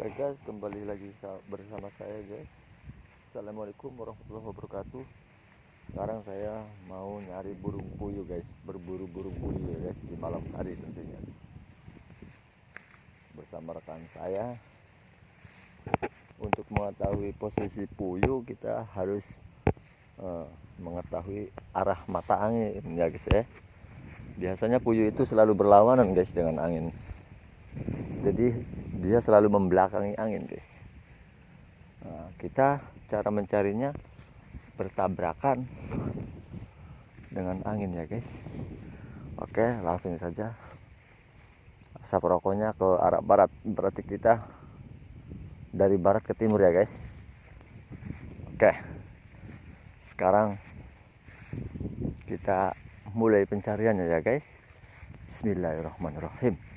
Oke guys, kembali lagi bersama saya guys. Assalamualaikum warahmatullahi wabarakatuh. Sekarang saya mau nyari burung puyuh guys, berburu burung puyuh ya guys di malam hari tentunya. Bersama rekan saya. Untuk mengetahui posisi puyuh kita harus uh, mengetahui arah mata angin ya guys ya. Biasanya puyuh itu selalu berlawanan guys dengan angin. Jadi dia selalu membelakangi angin guys. Nah, kita cara mencarinya bertabrakan dengan angin ya guys. Oke langsung saja. Asap rokoknya ke arah barat. Berarti kita dari barat ke timur ya guys. Oke. Sekarang kita mulai pencariannya ya guys. Bismillahirrahmanirrahim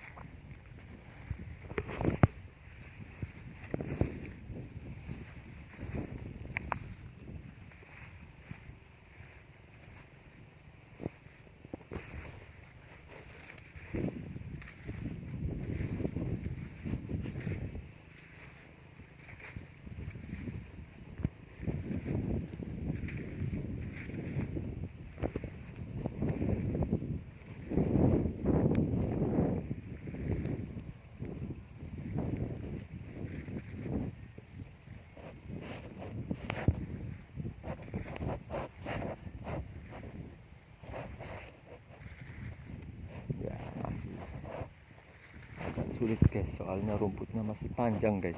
sulit guys soalnya rumputnya masih panjang guys.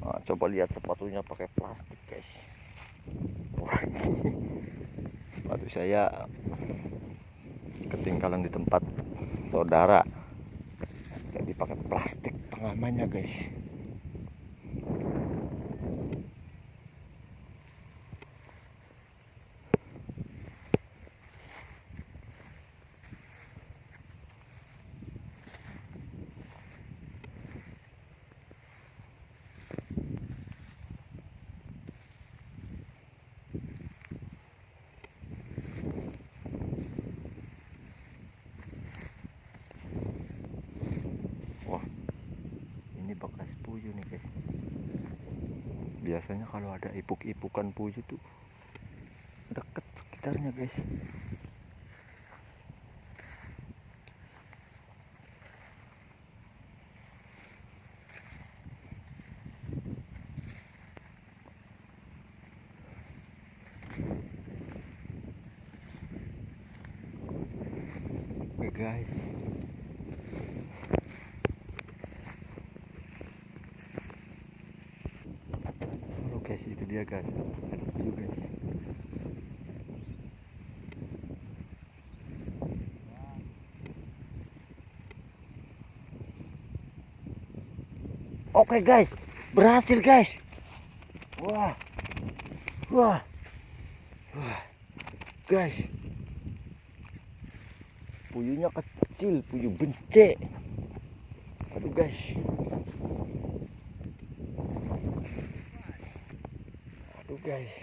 Nah, coba lihat sepatunya pakai plastik guys. Sepatu saya ketinggalan di tempat saudara. Jadi pakai plastik pengamannya guys puyuh nih guys biasanya kalau ada ipuk-ipukan puyuh tuh deket sekitarnya guys Oke guys guys itu dia guys. Ada puyuh guys. Oke guys. Berhasil guys. Wah. Wah. Wah. Guys. Puyuhnya kecil puyuh bencek. Aduh guys guys.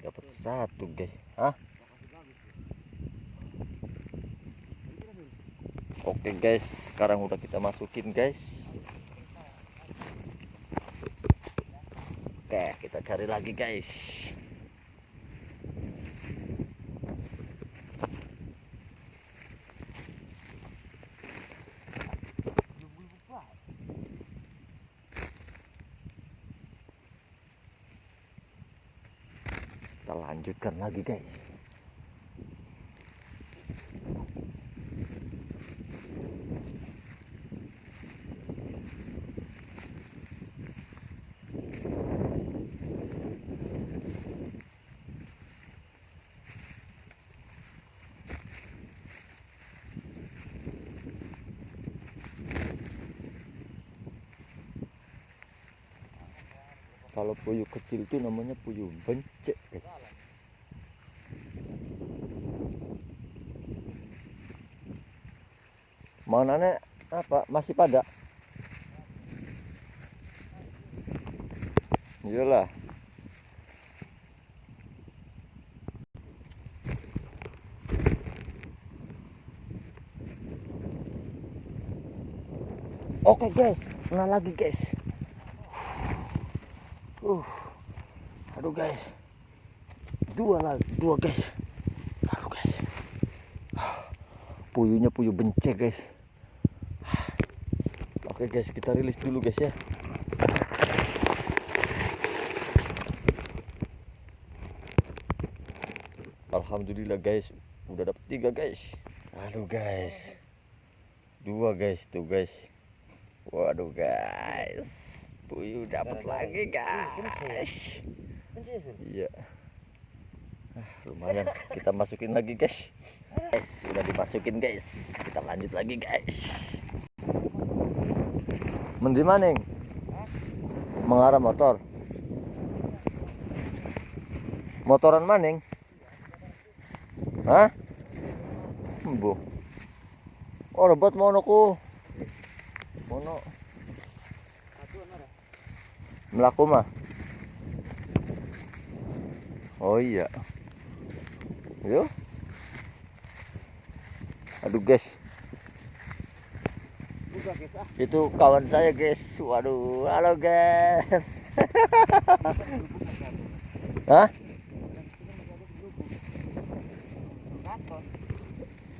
Dapat satu guys. Hah? oke guys. Sekarang udah kita masukin guys. Oke kita cari lagi guys kita lanjutkan lagi guys kalau puyuh kecil itu namanya puyuh bencek nek apa? Masih pada iyalah. Oke guys, kena lagi guys. Uh, aduh guys, dua lagi, dua guys. Aduh guys, puyuhnya puyuh bencek guys. Oke guys, kita rilis dulu guys ya. Alhamdulillah guys, udah dapet tiga guys. Aduh guys, dua guys tuh guys. Waduh guys, puyuh dapat lagi guys. Iya. Ah, lumayan, kita masukin lagi guys. Guys, udah dimasukin guys. Kita lanjut lagi guys. Mendi maning? Mengarah motor. Motoran maning? Hah? Bu. Oh, rebot mono ku. Mono. Melaku mah. Oh iya. Yo. Aduh guys. Itu kawan saya guys. Waduh, halo guys. Hah?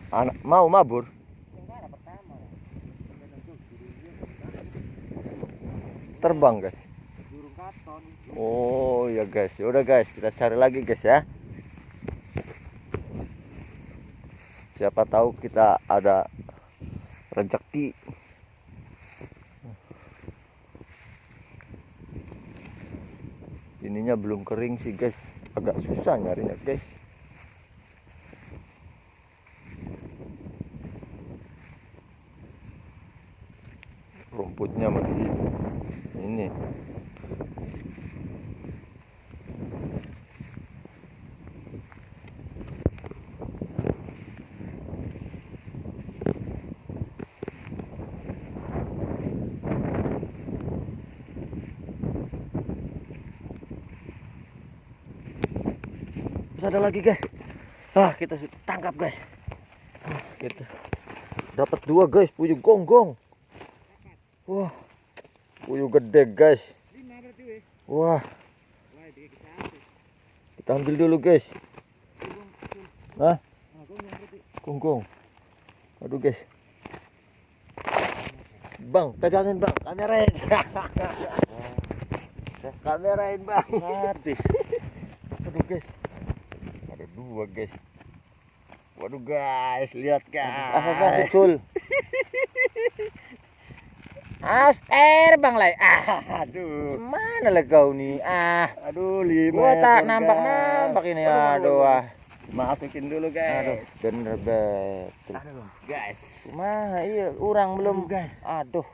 Anak mau mabur? Terbang guys. Oh ya guys, udah guys, kita cari lagi guys ya. Siapa tahu kita ada rezeki. Ininya belum kering sih guys, agak susah nyarinya guys. rumputnya masih ini Terus ada lagi guys ah kita tangkap guys ah, kita dapat dua guys puyuh gonggong Wah, puyuh gede guys. Wah, kita ambil dulu guys. Hah? Gonggong. Aduh guys. Bang, pegangin bang, kamerain. kamerain bang. Habis. Aduh guys. Dua guys. Waduh guys, lihat guys. Asal sul. Aster bang lai. Ah, Aduh. mana lah kau nih? Ah, Aduh, lima. gua tak nampak nampak ini. Aduh, aduh, ah. Masukin dulu guys. Aduh, bener betul. Aduh, guys. Mah iya, orang belum. guys. Aduh.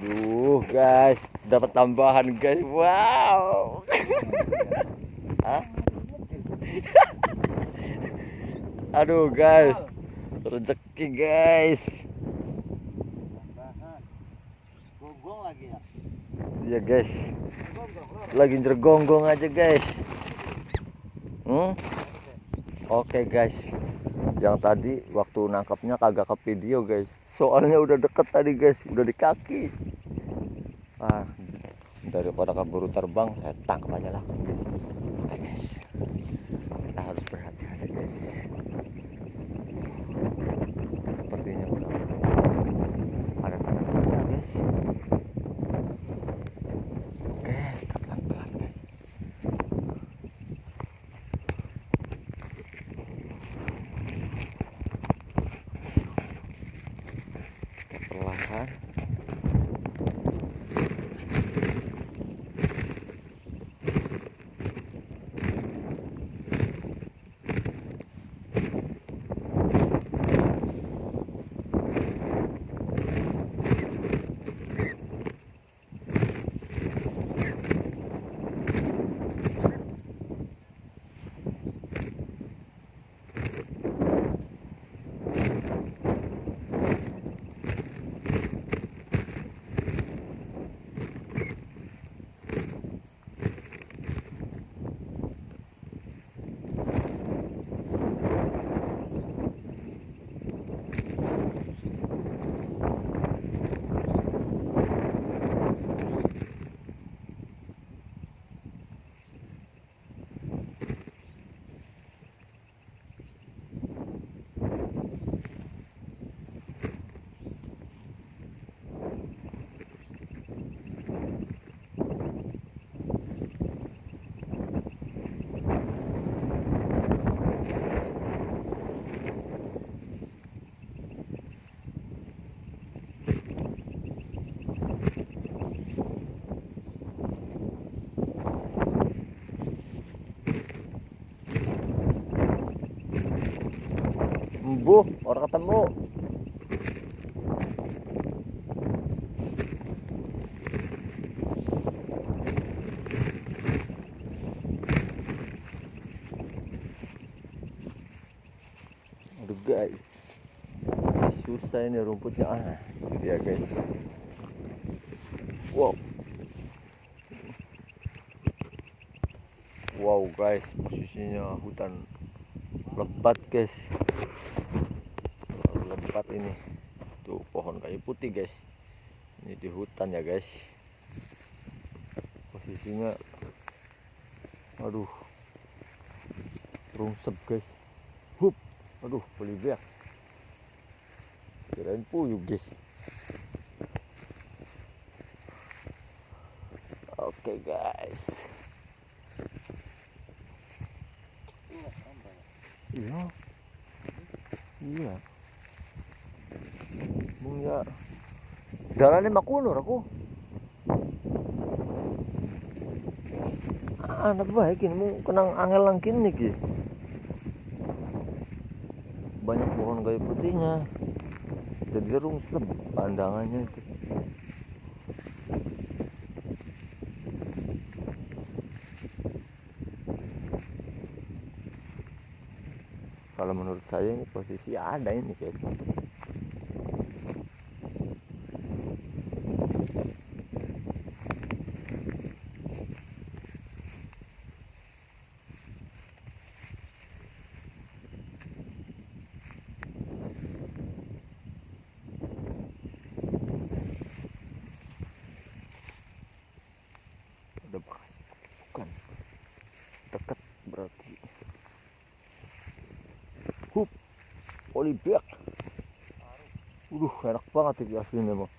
Duh, guys, dapat tambahan guys. Wow. Hah? Aduh, guys. Rezeki, guys. Gonggong lagi ya. Iya, guys. Lagi jergonggong aja, guys. Hmm? Oke, guys. Yang tadi waktu nangkapnya kagak ke video, guys. Soalnya udah deket tadi, guys. Udah di kaki. Ah, daripada keburu terbang, saya tangkap aja langsung, guys. Oke, guys. Kita harus berhati-hati, guys. Sepertinya ada tanda-tanda, guys. Oke, kita pelan-pelan. Perlahan. Ketemu. Aduh guys, susah ini rumputnya. Ah, itu dia guys. Wow. Wow guys, posisinya hutan lebat guys. Lebat ini. Tuh pohon kayu putih guys. Ini di hutan ya guys. Posisinya, aduh, rungsep guys. Hup, aduh, Bolivia. Kirain puyuh guys. Oke guys. Iya. Iya. Mung ya. Dalane makunur aku. Anak baik ini mung kenang angel lang kini ki. Banyak pohon kayu putihnya. Jadi rungsep pandangannya itu. Kalau menurut saya ini posisi ada ini guys. Ada bekas bukan dekat berarti. Hup, Olivier. Udah ini aslinya mah.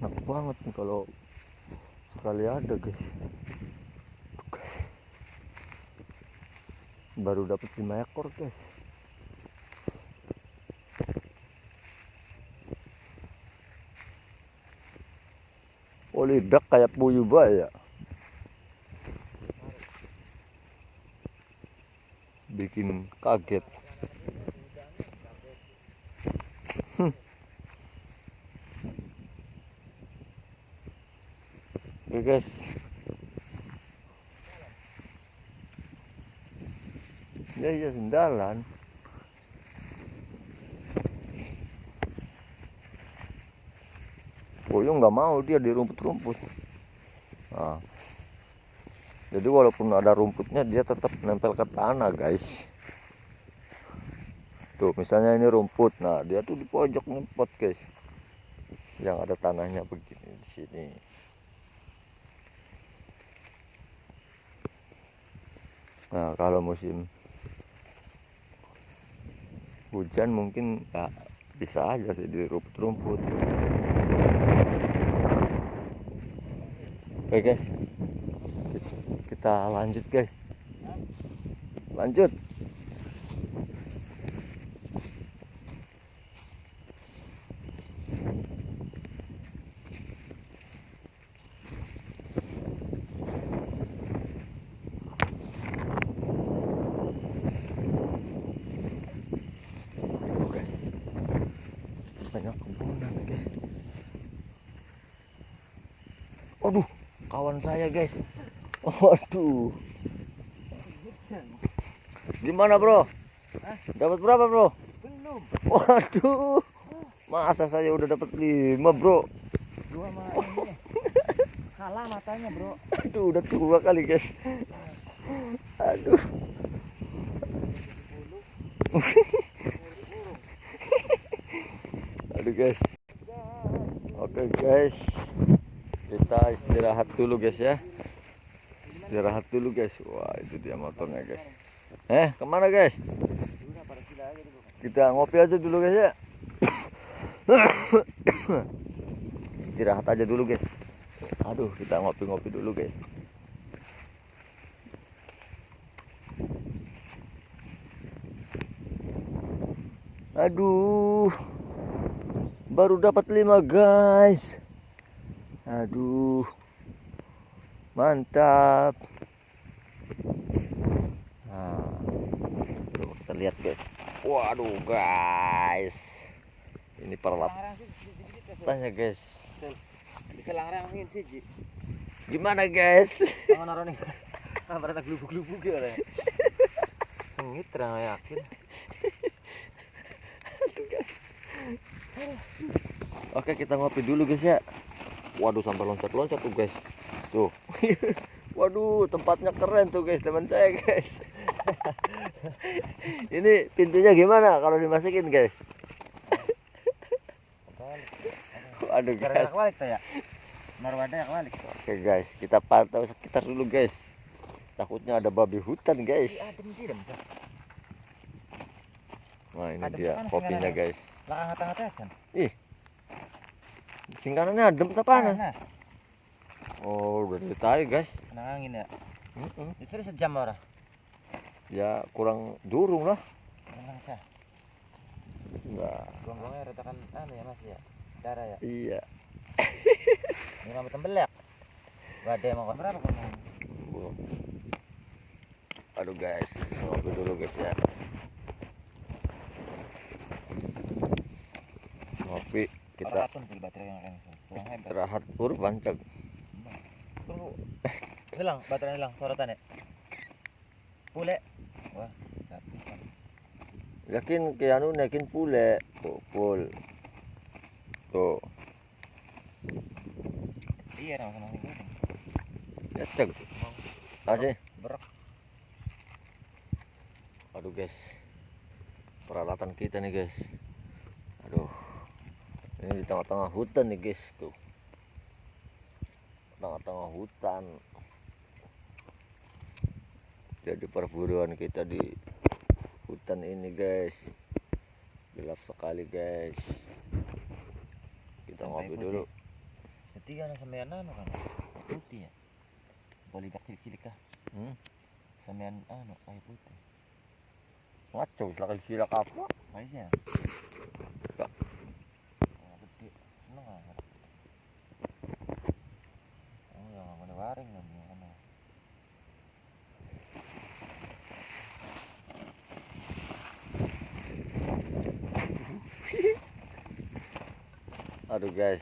Enak banget nih kalau sekali ada guys. Baru dapat 5 ekor guys. Olivier kayak puyuh ya. Kaget. Hmm. Oke guys. Ya ya sendalan. Puyuh nggak mau dia di rumput-rumput. Nah. Jadi walaupun ada rumputnya dia tetap nempel ke tanah guys. Tuh misalnya ini rumput, nah dia tuh di pojok pot guys. Yang ada tanahnya begini di sini. Nah kalau musim hujan mungkin ya bisa aja sih di rumput-rumput. Oke guys, kita lanjut guys lanjut Tuh, guys banyak kebunan guys aduh kawan saya guys Waduh. Gimana, Bro? Dapat berapa, Bro? Belum. Waduh. Masa saya udah dapat 5, Bro? Dua mah ini. Kalah matanya, Bro. Aduh, udah tua kali, guys. Aduh. Aduh, guys. Oke, guys. Istirahat dulu, guys ya. Istirahat dulu, guys. Wah, itu dia motornya, guys. Eh, ke mana, guys? Kita ngopi aja dulu, guys ya. Istirahat aja dulu, guys. Aduh, kita ngopi-ngopi dulu, guys. Aduh. Baru dapat lima, guys. Aduh. Mantap. lihat guys waduh guys ini Larang sih sedikit ya. tanya guys Bisa larangin sih, Ji. gimana guys Tangan naruh nih. Ah, berarti gelubuk-gelubuk ya. Re. Sengit terang yakin. oke kita ngopi dulu guys ya waduh sampai loncat-loncat tuh guys. Tuh. Waduh tempatnya keren tuh guys teman saya guys. Ini pintunya gimana kalau dimasukin guys? Waduh guys. yang balik tuh ya. Balik. oke guys kita pantau sekitar dulu guys. Takutnya ada babi hutan guys. Ih, adem. nah ini dia kopinya guys. Kan. Singkarannya adem tak panas oh udah dari tadi guys Kena angin ya. Mm-mm. Justru sejam ora. ya kurang durung lah Tenang sah. enggak Gonggongnya retakan anu ya Mas ya. Darah ya. iya Ini mah tembelak. Gak ada emang berapa gonggong? Bu. aduh guys ngopi dulu guys ya ngopi kita tuh kurban cek Tunggu. Hilang, baterai hilang, sorotan ya. Pule. Wah, yakin ke anu naikin pule pul tuh Iya, sama sama ya cek kasih. Berak. aduh guys. Peralatan kita nih guys ini di tengah-tengah hutan nih guys tuh tengah-tengah hutan jadi perburuan kita di hutan ini guys gelap sekali guys kita Sampai ngopi dulu Ketiga sampean anu kan. Putih ya. Boleh bak cilik-cilik kah? hmm? Sampean anu kayu putih. ngaco silahkan silak apa Kayaknya. Enggak. Oh, gede. Seneng ah. Oh, ya. Aduh guys.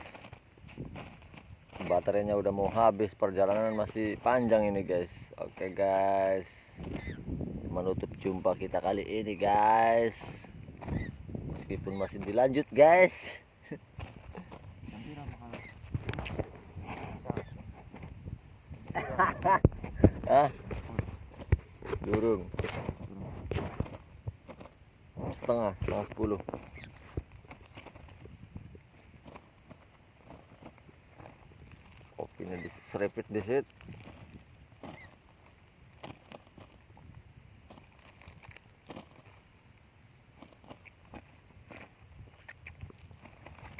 Baterainya udah mau habis Perjalanan masih panjang ini guys. Oke guys. Menutup jumpa kita kali ini guys. Meskipun masih dilanjut guys Nanti ramah kalau. Durung. Setengah, setengah sepuluh. Kopinya diserepit di situ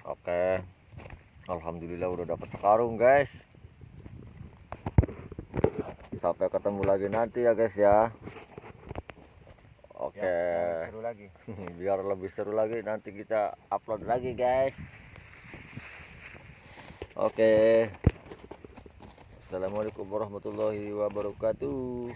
Oke. Alhamdulillah udah dapat sekarung guys Sampai ketemu lagi nanti ya guys ya. Oke. Ya, seru lagi. biar lebih seru lagi nanti kita upload lagi guys. Oke. Assalamualaikum warahmatullahi wabarakatuh